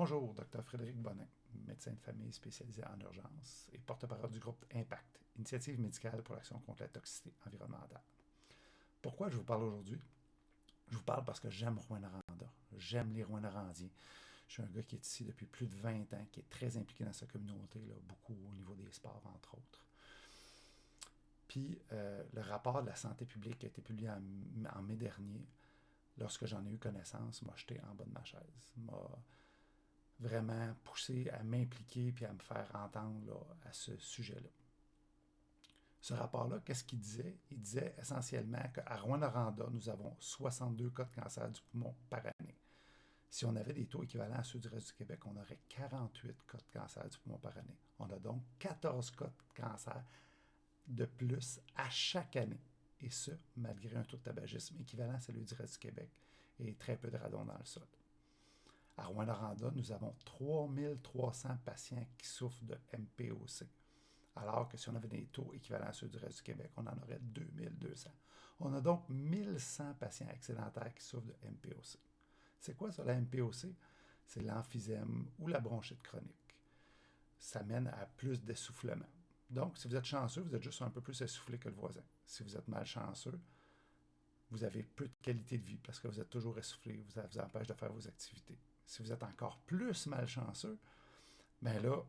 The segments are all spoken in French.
Bonjour, Dr Frédéric Bonin, médecin de famille spécialisé en urgence et porte-parole du groupe Impact, initiative médicale pour l'action contre la toxicité environnementale. Pourquoi je vous parle aujourd'hui? Je vous parle parce que j'aime Rouen-Noranda, j'aime les Rouen-Norandiens. Je suis un gars qui est ici depuis plus de 20 ans, qui est très impliqué dans sa communauté, beaucoup au niveau des sports, entre autres. Puis euh, le rapport de la santé publique qui a été publié en, mai dernier, lorsque j'en ai eu connaissance, m'a jeté en bas de ma chaise. Vraiment poussé à m'impliquer puis à me faire entendre à ce sujet-là. Ce rapport-là, qu'est-ce qu'il disait? Il disait essentiellement qu'à Rouen-Noranda, nous avons 62 cas de cancer du poumon par année. Si on avait des taux équivalents à ceux du reste du Québec, on aurait 48 cas de cancer du poumon par année. On a donc 14 cas de cancer de plus à chaque année. Et ce, malgré un taux de tabagisme équivalent à celui du reste du Québec et très peu de radon dans le sol. À Rouen-Noranda, nous avons 3300 patients qui souffrent de MPOC. Alors que si on avait des taux équivalents à ceux du reste du Québec, on en aurait 2200. On a donc 1100 patients excédentaires qui souffrent de MPOC. C'est quoi ça, la MPOC? C'est l'emphysème ou la bronchite chronique. Ça mène à plus d'essoufflement. Donc, si vous êtes chanceux, vous êtes juste un peu plus essoufflé que le voisin. Si vous êtes malchanceux, vous avez peu de qualité de vie parce que vous êtes toujours essoufflé, ça vous empêche de faire vos activités. Si vous êtes encore plus malchanceux, bien là,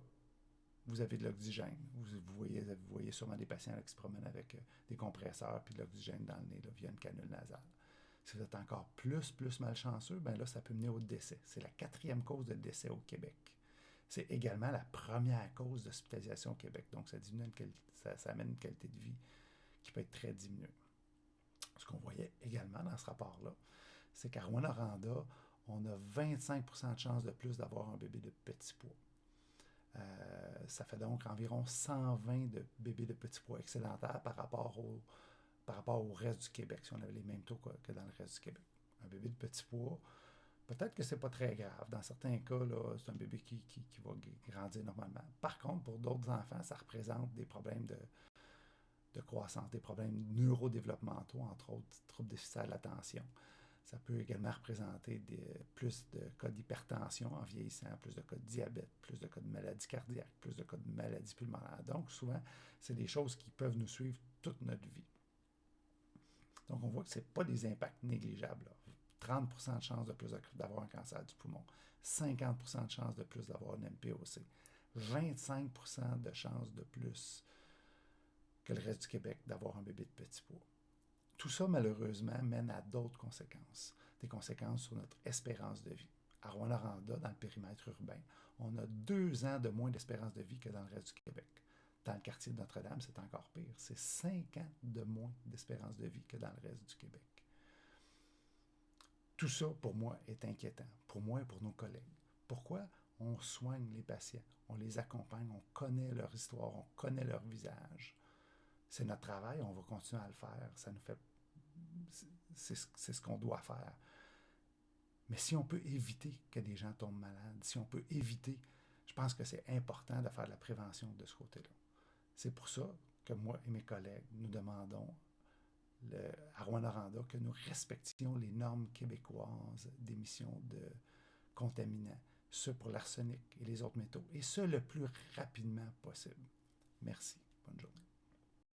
vous avez de l'oxygène. Vous, voyez, vous voyez sûrement des patients qui se promènent avec euh, des compresseurs puis de l'oxygène dans le nez via une canule nasale. Si vous êtes encore plus, plus malchanceux, bien là, ça peut mener au décès. C'est la quatrième cause de décès au Québec. C'est également la première cause d'hospitalisation au Québec. Donc, ça, diminue ça, amène une qualité de vie qui peut être très diminuée. Ce qu'on voyait également dans ce rapport-là, c'est qu'à Rwanda, on a 25% de chances de plus d'avoir un bébé de petit poids. Euh, ça fait donc environ 120 de bébés de petit poids excédentaires par rapport, au, par rapport au reste du Québec, si on avait les mêmes taux que dans le reste du Québec. Un bébé de petit poids, Peut-être que ce n'est pas très grave. Dans certains cas, c'est un bébé qui, va grandir normalement. Par contre, pour d'autres enfants, ça représente des problèmes de, de croissance, des problèmes neurodéveloppementaux, entre autres troubles déficitaires de l'attention. Ça peut également représenter des, plus de cas d'hypertension en vieillissant, plus de cas de diabète, plus de cas de maladie cardiaque, plus de cas de maladie pulmonaire. Donc, souvent, c'est des choses qui peuvent nous suivre toute notre vie. Donc, on voit que ce pas des impacts négligeables. 30% de chance de plus d'avoir un cancer du poumon, 50% de chance de plus d'avoir un MPOC, 25% de chance de plus que le reste du Québec d'avoir un bébé de petit poids. Tout ça, malheureusement, mène à d'autres conséquences, des conséquences sur notre espérance de vie. À Rouen-Noranda, dans le périmètre urbain, on a deux ans de moins d'espérance de vie que dans le reste du Québec. Dans le quartier de Notre-Dame, c'est encore pire. C'est cinq ans de moins d'espérance de vie que dans le reste du Québec. Tout ça, pour moi, est inquiétant, pour moi et pour nos collègues. Pourquoi? On soigne les patients, on les accompagne, on connaît leur histoire, on connaît leur visage. C'est notre travail, on va continuer à le faire. Ça nous fait. C'est ce qu'on doit faire. Mais si on peut éviter que des gens tombent malades, si on peut éviter, je pense que c'est important de faire de la prévention de ce côté-là. C'est pour ça que moi et mes collègues, nous demandons à Rouen-Noranda que nous respections les normes québécoises d'émission de contaminants, ce pour l'arsenic et les autres métaux, et ce le plus rapidement possible. Merci. Bonne journée.